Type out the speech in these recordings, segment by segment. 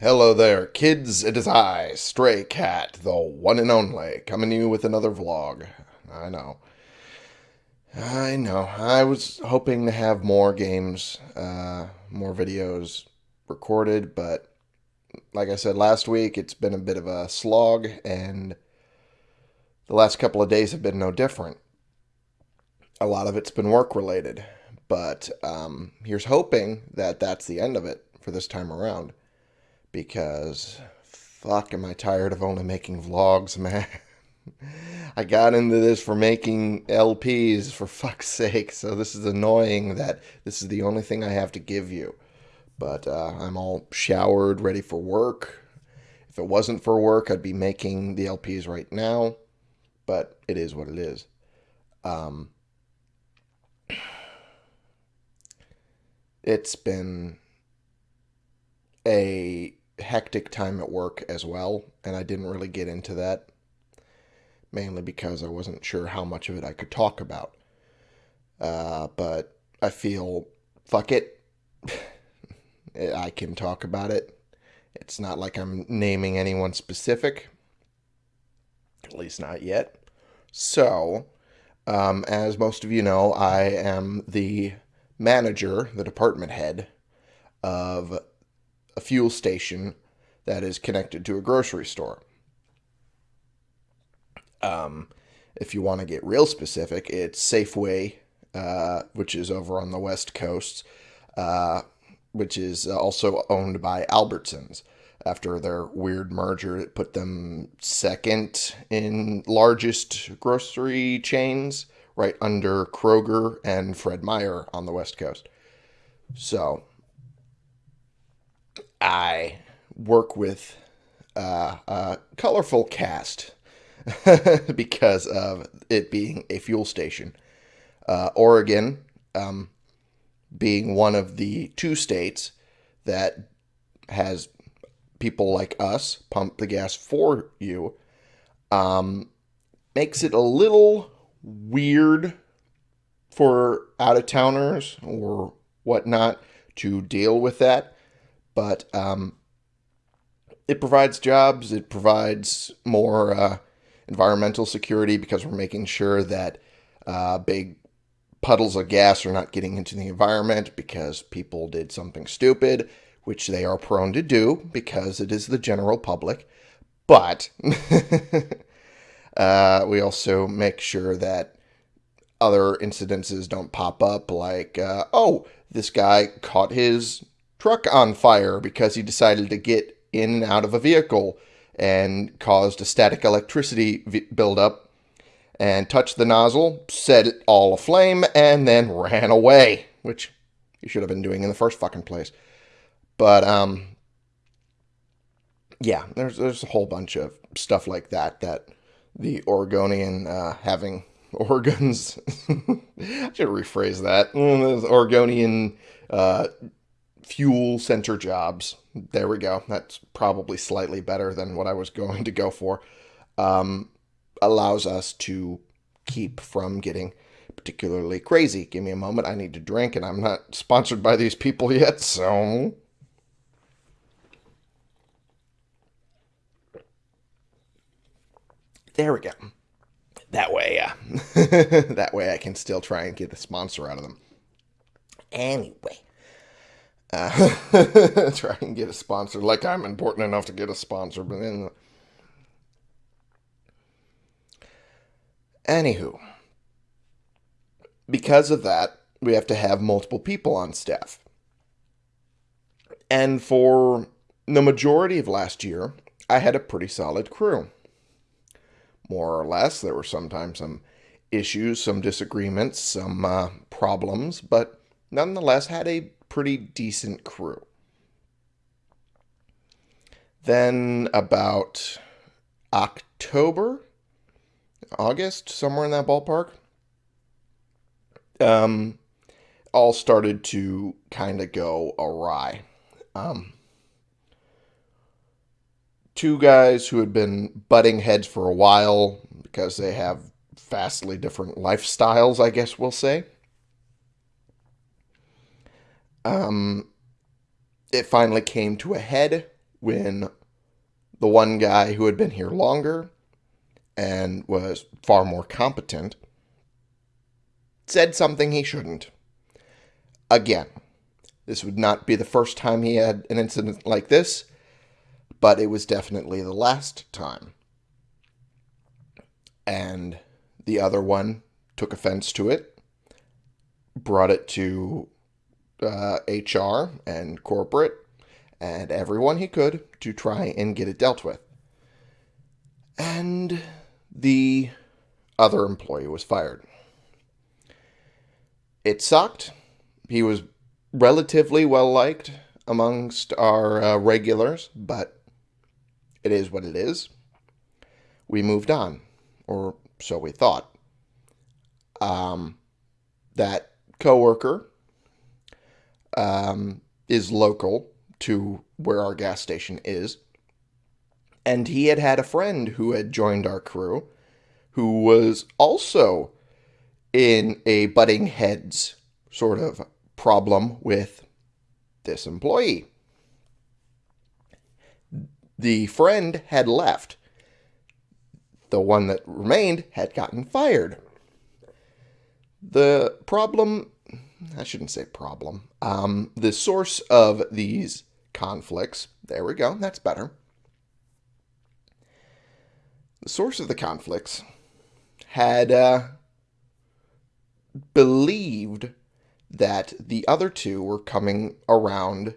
Hello there, kids. It is I, Stray Cat, the one and only, coming to you with another vlog. I know. I know. I was hoping to have more games, uh, more videos recorded, but like I said last week, it's been a bit of a slog, and the last couple of days have been no different. A lot of it's been work related, but um, here's hoping that that's the end of it for this time around because fuck am I tired of only making vlogs, man. I got into this for making LPs for fuck's sake, so this is annoying that this is the only thing I have to give you. But uh, I'm all showered, ready for work. If it wasn't for work, I'd be making the LPs right now, but it is what it is. Um, it's been a hectic time at work as well, and I didn't really get into that, mainly because I wasn't sure how much of it I could talk about. Uh, but I feel, fuck it, I can talk about it. It's not like I'm naming anyone specific, at least not yet. So, um, as most of you know, I am the manager, the department head of a fuel station that is connected to a grocery store. Um, if you want to get real specific, it's Safeway, uh, which is over on the West Coast, uh, which is also owned by Albertsons. After their weird merger, it put them second in largest grocery chains, right under Kroger and Fred Meyer on the West Coast. So I work with uh, a colorful cast because of it being a fuel station. Uh, Oregon um, being one of the two states that has people like us pump the gas for you um, makes it a little weird for out of towners or whatnot to deal with that but um, it provides jobs. It provides more uh, environmental security because we're making sure that uh, big puddles of gas are not getting into the environment because people did something stupid, which they are prone to do because it is the general public. But uh, we also make sure that other incidences don't pop up, like, uh, oh, this guy caught his truck on fire because he decided to get in and out of a vehicle and caused a static electricity buildup and touched the nozzle, set it all aflame, and then ran away, which he should have been doing in the first fucking place. But um, yeah, there's there's a whole bunch of stuff like that that the Oregonian uh, having organs. I should rephrase that. Mm, Oregonian uh, fuel center jobs. There we go. That's probably slightly better than what I was going to go for. Um, allows us to keep from getting particularly crazy. Give me a moment. I need to drink, and I'm not sponsored by these people yet, so. There we go. That way, uh, that way I can still try and get a sponsor out of them. Anyway, uh, try and get a sponsor. Like I'm important enough to get a sponsor, but then. Anywho, because of that, we have to have multiple people on staff. And for the majority of last year, I had a pretty solid crew. More or less, there were sometimes some issues, some disagreements, some uh, problems, but nonetheless had a pretty decent crew. Then about October, August, somewhere in that ballpark, um, all started to kind of go awry. Um, two guys who had been butting heads for a while because they have vastly different lifestyles, I guess we'll say um, it finally came to a head when the one guy who had been here longer and was far more competent said something he shouldn't. Again, this would not be the first time he had an incident like this, but it was definitely the last time. And the other one took offense to it, brought it to uh, HR and corporate and everyone he could to try and get it dealt with. And the other employee was fired. It sucked. He was relatively well liked amongst our uh, regulars, but it is what it is. We moved on, or so we thought. Um, that coworker um, is local to where our gas station is. And he had had a friend who had joined our crew who was also in a butting heads sort of problem with this employee. The friend had left. The one that remained had gotten fired. The problem, I shouldn't say problem, um, the source of these conflicts, there we go, that's better. The source of the conflicts had uh, believed that the other two were coming around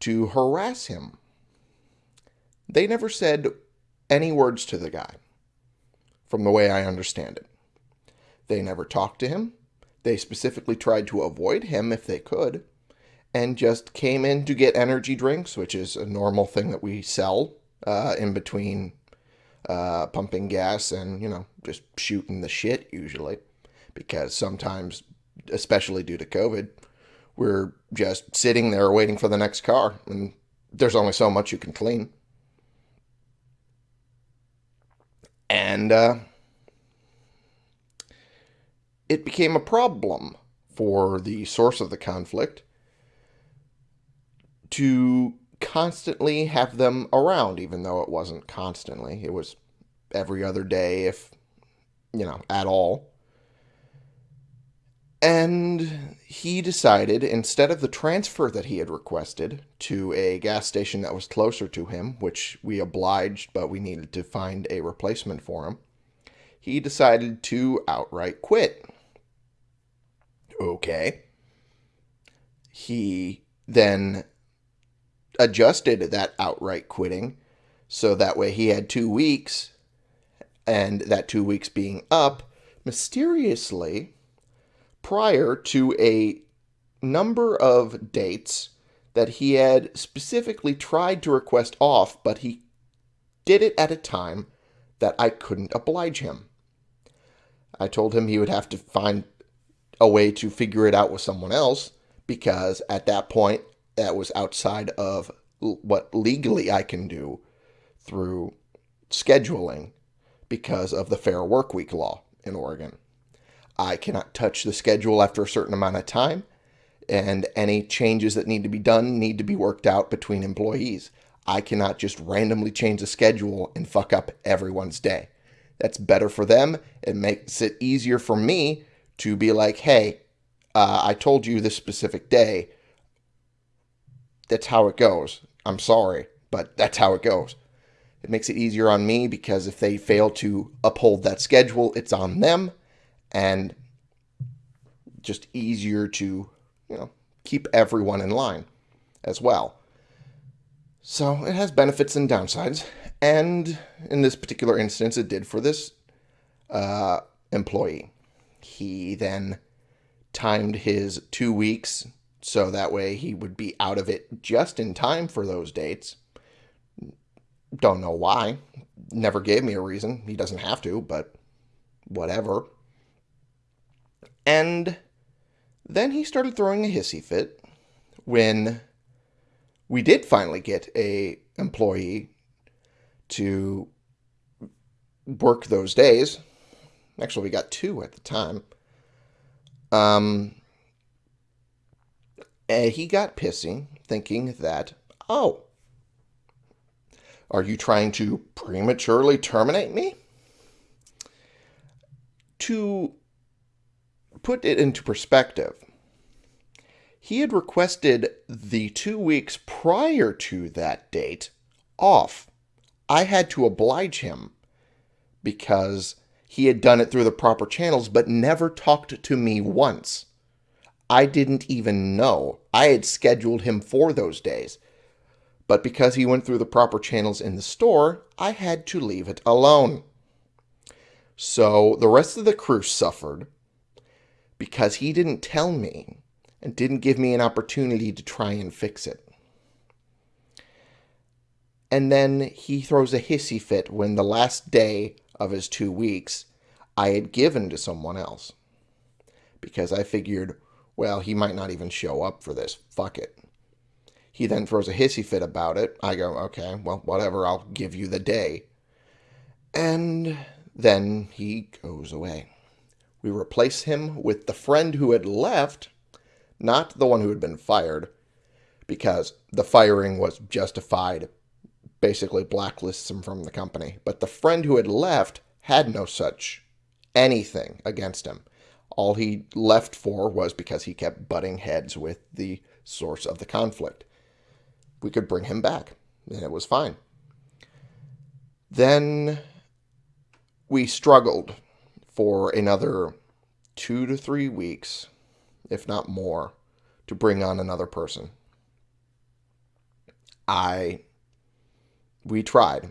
to harass him. They never said any words to the guy, from the way I understand it. They never talked to him. They specifically tried to avoid him if they could, and just came in to get energy drinks, which is a normal thing that we sell uh, in between uh, pumping gas and, you know, just shooting the shit usually. Because sometimes especially due to COVID, we're just sitting there waiting for the next car, and there's only so much you can clean. And uh, it became a problem for the source of the conflict to constantly have them around, even though it wasn't constantly. It was every other day, if, you know, at all. And he decided, instead of the transfer that he had requested to a gas station that was closer to him, which we obliged, but we needed to find a replacement for him, he decided to outright quit. Okay. He then adjusted that outright quitting so that way he had two weeks, and that two weeks being up, mysteriously prior to a number of dates that he had specifically tried to request off, but he did it at a time that I couldn't oblige him. I told him he would have to find a way to figure it out with someone else because at that point that was outside of what legally I can do through scheduling because of the Fair Work Week law in Oregon. I cannot touch the schedule after a certain amount of time, and any changes that need to be done need to be worked out between employees. I cannot just randomly change the schedule and fuck up everyone's day. That's better for them. It makes it easier for me to be like, hey, uh, I told you this specific day. That's how it goes. I'm sorry, but that's how it goes. It makes it easier on me because if they fail to uphold that schedule, it's on them and just easier to, you know, keep everyone in line as well. So it has benefits and downsides. And in this particular instance, it did for this uh, employee. He then timed his two weeks so that way he would be out of it just in time for those dates. Don't know why. Never gave me a reason. He doesn't have to, but whatever. And then he started throwing a hissy fit when we did finally get a employee to work those days. Actually, we got two at the time. Um, and he got pissy, thinking that, oh, Are you trying to prematurely terminate me? To put it into perspective, he had requested the two weeks prior to that date off. I had to oblige him because he had done it through the proper channels but never talked to me once. I didn't even know. I had scheduled him for those days. But because he went through the proper channels in the store, I had to leave it alone. So the rest of the crew suffered because he didn't tell me and didn't give me an opportunity to try and fix it. And then he throws a hissy fit when the last day of his two weeks I had given to someone else. Because I figured, well, he might not even show up for this. Fuck it. He then throws a hissy fit about it. I go, okay, well, whatever, I'll give you the day. And then he goes away. We replace him with the friend who had left, not the one who had been fired, because the firing was justified, basically blacklists him from the company. But the friend who had left had no such anything against him. All he left for was because he kept butting heads with the source of the conflict. We could bring him back, and it was fine. Then we struggled for another two to three weeks, if not more, to bring on another person. I, we tried.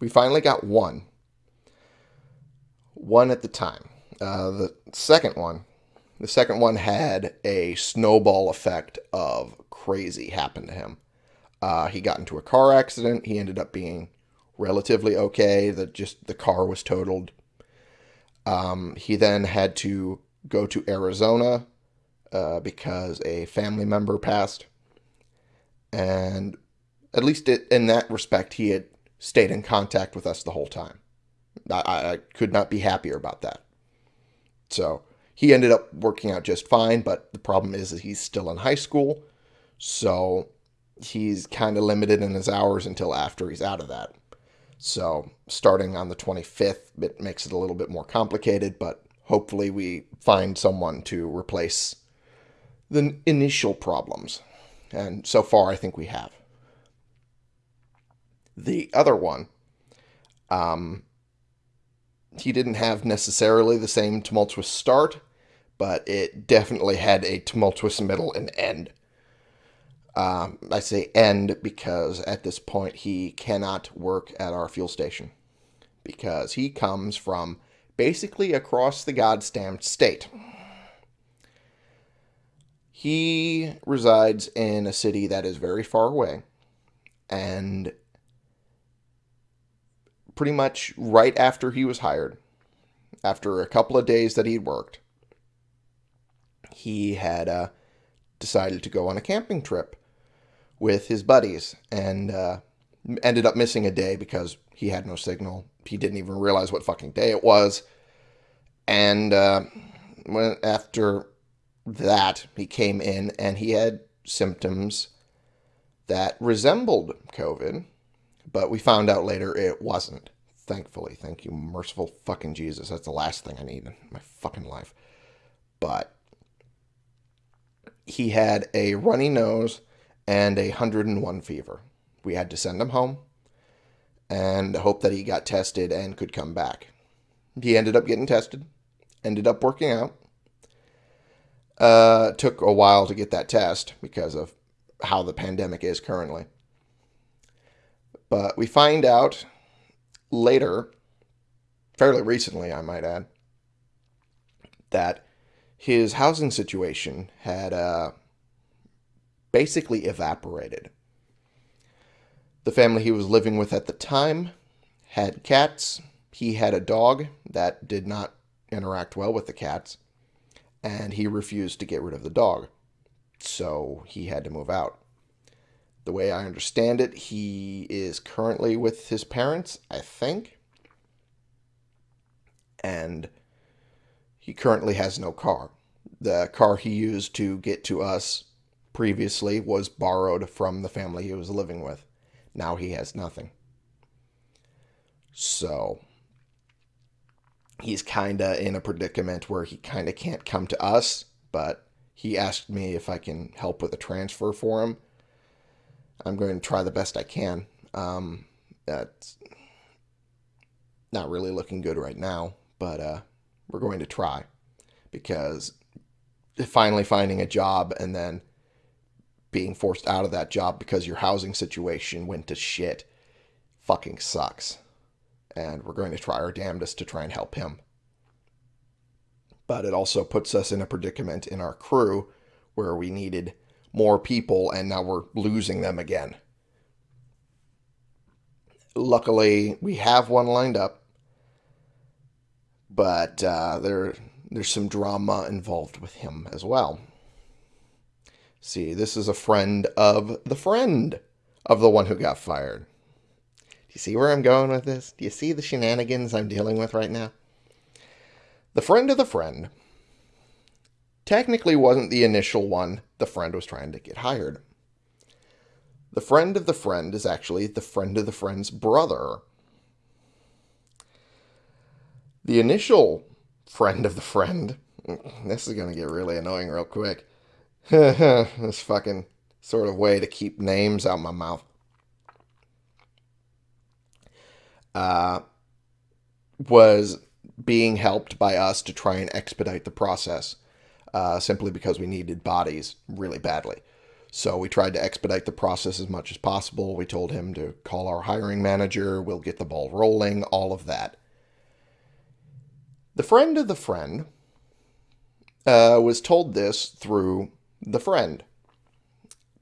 We finally got one. One at the time. Uh, the second one, the second one had a snowball effect of crazy happen to him. Uh, he got into a car accident. He ended up being relatively okay. That just the car was totaled. Um, he then had to go to Arizona uh, because a family member passed, and at least in that respect, he had stayed in contact with us the whole time. I, I could not be happier about that. So he ended up working out just fine, but the problem is that he's still in high school, so he's kind of limited in his hours until after he's out of that. So starting on the 25th, it makes it a little bit more complicated, but hopefully we find someone to replace the initial problems. And so far, I think we have. The other one, um, he didn't have necessarily the same tumultuous start, but it definitely had a tumultuous middle and end. Um, I say end because at this point he cannot work at our fuel station because he comes from basically across the goddamn state. He resides in a city that is very far away and pretty much right after he was hired, after a couple of days that he'd worked, he had uh, decided to go on a camping trip with his buddies and uh, ended up missing a day because he had no signal. He didn't even realize what fucking day it was. And uh, when, after that, he came in and he had symptoms that resembled COVID, but we found out later it wasn't. Thankfully, thank you, merciful fucking Jesus. That's the last thing I need in my fucking life. But he had a runny nose and a 101 fever. We had to send him home and hope that he got tested and could come back. He ended up getting tested, ended up working out. Uh, took a while to get that test because of how the pandemic is currently. But we find out later, fairly recently, I might add, that his housing situation had uh, basically evaporated. The family he was living with at the time had cats. He had a dog that did not interact well with the cats, and he refused to get rid of the dog. So he had to move out. The way I understand it, he is currently with his parents, I think. And he currently has no car. The car he used to get to us previously was borrowed from the family he was living with. Now he has nothing. So he's kind of in a predicament where he kind of can't come to us, but he asked me if I can help with a transfer for him. I'm going to try the best I can. Um, that's not really looking good right now, but uh, we're going to try because finally finding a job and then being forced out of that job because your housing situation went to shit fucking sucks. And we're going to try our damnedest to try and help him. But it also puts us in a predicament in our crew where we needed more people and now we're losing them again. Luckily, we have one lined up, but uh, there there's some drama involved with him as well. See, this is a friend of the friend of the one who got fired. Do you see where I'm going with this? Do you see the shenanigans I'm dealing with right now? The friend of the friend technically wasn't the initial one the friend was trying to get hired. The friend of the friend is actually the friend of the friend's brother. The initial friend of the friend, this is going to get really annoying real quick. this fucking sort of way to keep names out my mouth. Uh, was being helped by us to try and expedite the process uh, simply because we needed bodies really badly. So we tried to expedite the process as much as possible. We told him to call our hiring manager, we'll get the ball rolling, all of that. The friend of the friend uh, was told this through the friend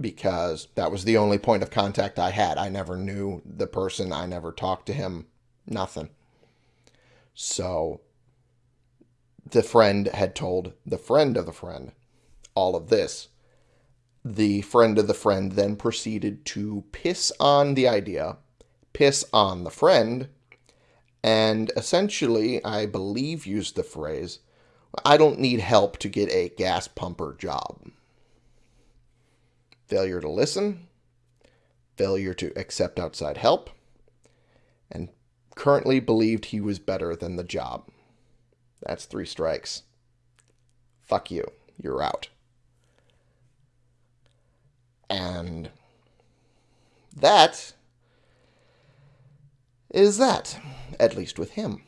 because that was the only point of contact I had. I never knew the person, I never talked to him, nothing. So the friend had told the friend of the friend all of this. The friend of the friend then proceeded to piss on the idea, piss on the friend, and essentially, I believe, used the phrase, I don't need help to get a gas pumper job. Failure to listen, failure to accept outside help, and currently believed he was better than the job. That's three strikes. Fuck you. You're out. And that is that, at least with him.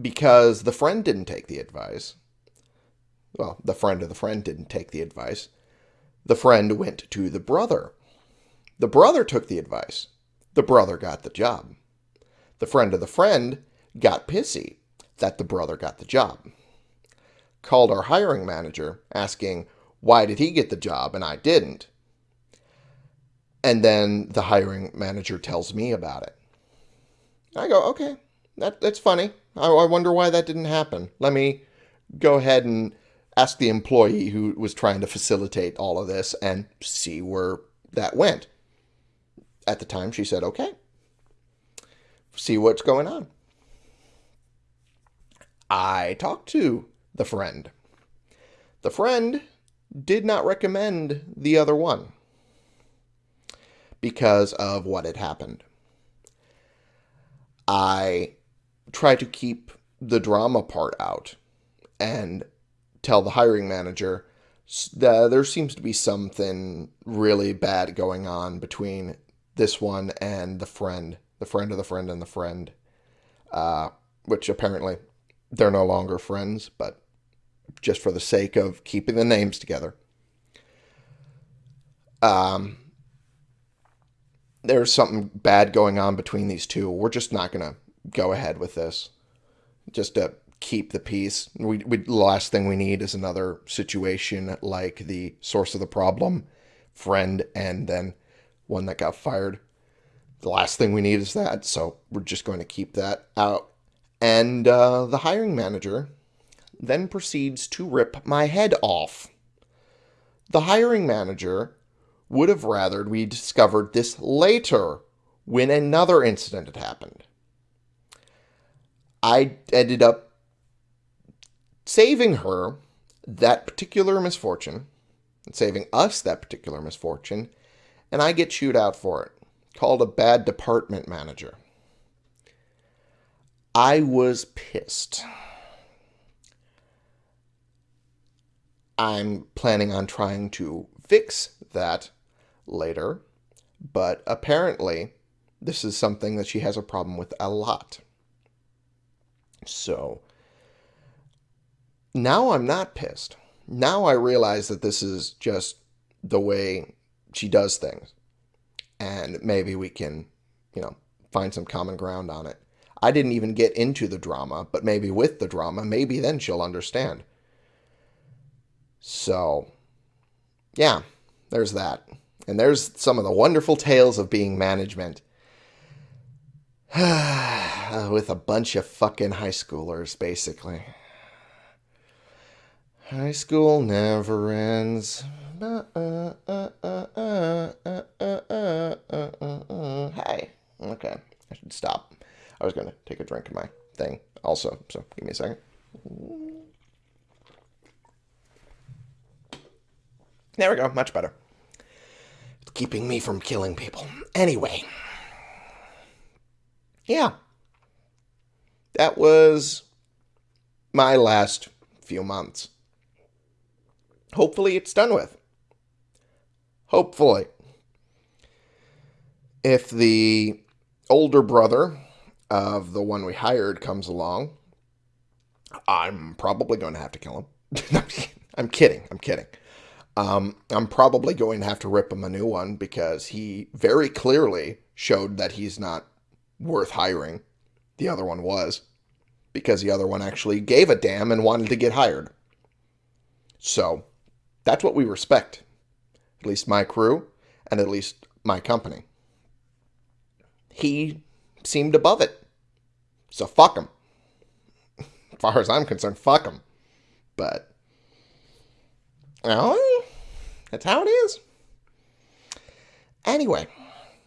Because the friend didn't take the advice. Well, the friend of the friend didn't take the advice. The friend went to the brother. The brother took the advice. The brother got the job. The friend of the friend got pissy that the brother got the job. Called our hiring manager asking, why did he get the job and I didn't? And then the hiring manager tells me about it. I go, okay, that, that's funny. I, I wonder why that didn't happen. Let me go ahead and ask the employee who was trying to facilitate all of this and see where that went. At the time, she said, okay, see what's going on. I talked to the friend. The friend did not recommend the other one because of what had happened. I try to keep the drama part out and tell the hiring manager that there seems to be something really bad going on between this one and the friend, the friend of the friend and the friend, uh, which apparently they're no longer friends, but just for the sake of keeping the names together. Um, there's something bad going on between these two. We're just not going to go ahead with this. Just to keep the peace. We, we the last thing we need is another situation like the source of the problem, friend, and then one that got fired. The last thing we need is that, so we're just going to keep that out and uh, the hiring manager then proceeds to rip my head off. The hiring manager would have rathered we discovered this later when another incident had happened. I ended up saving her that particular misfortune, saving us that particular misfortune, and I get chewed out for it, called a bad department manager. I was pissed. I'm planning on trying to fix that later, but apparently this is something that she has a problem with a lot. So now I'm not pissed. Now I realize that this is just the way she does things. And maybe we can, you know, find some common ground on it. I didn't even get into the drama, but maybe with the drama, maybe then she'll understand. So, yeah, there's that. And there's some of the wonderful tales of being management. Uh, with a bunch of fucking high schoolers, basically. High school never ends. Hey. Okay. I should stop. I was going to take a drink of my thing also, so give me a second. There we go. Much better. It's keeping me from killing people. Anyway. Yeah. That was my last few months. Hopefully it's done with. Hopefully. If the older brother of the one we hired comes along, I'm probably going to have to kill him. I'm kidding. I'm kidding. Um, I'm probably going to have to rip him a new one because he very clearly showed that he's not worth hiring. The other one was because the other one actually gave a damn and wanted to get hired. So that's what we respect. At least my crew and at least my company. He seemed above it. So fuck them. As far as I'm concerned, fuck them. But, well, that's how it is. Anyway,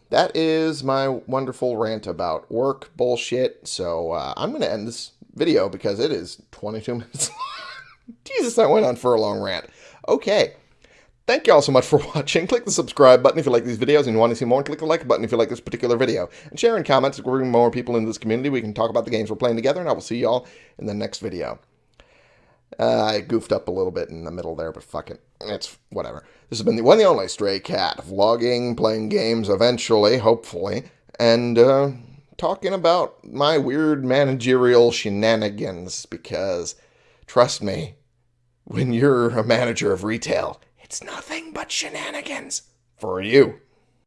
that is my wonderful rant about work bullshit. So uh, I'm going to end this video because it is 22 minutes Jesus, I went on for a long rant. Okay. Thank you all so much for watching. Click the subscribe button if you like these videos and you want to see more. Click the like button if you like this particular video. And share in comments to bring more people into this community. We can talk about the games we're playing together, and I will see y'all in the next video. Uh, I goofed up a little bit in the middle there, but fuck it. It's whatever. This has been the one and only Stray Cat, vlogging, playing games eventually, hopefully, and uh, talking about my weird managerial shenanigans because, trust me, when you're a manager of retail, it's nothing but shenanigans for you.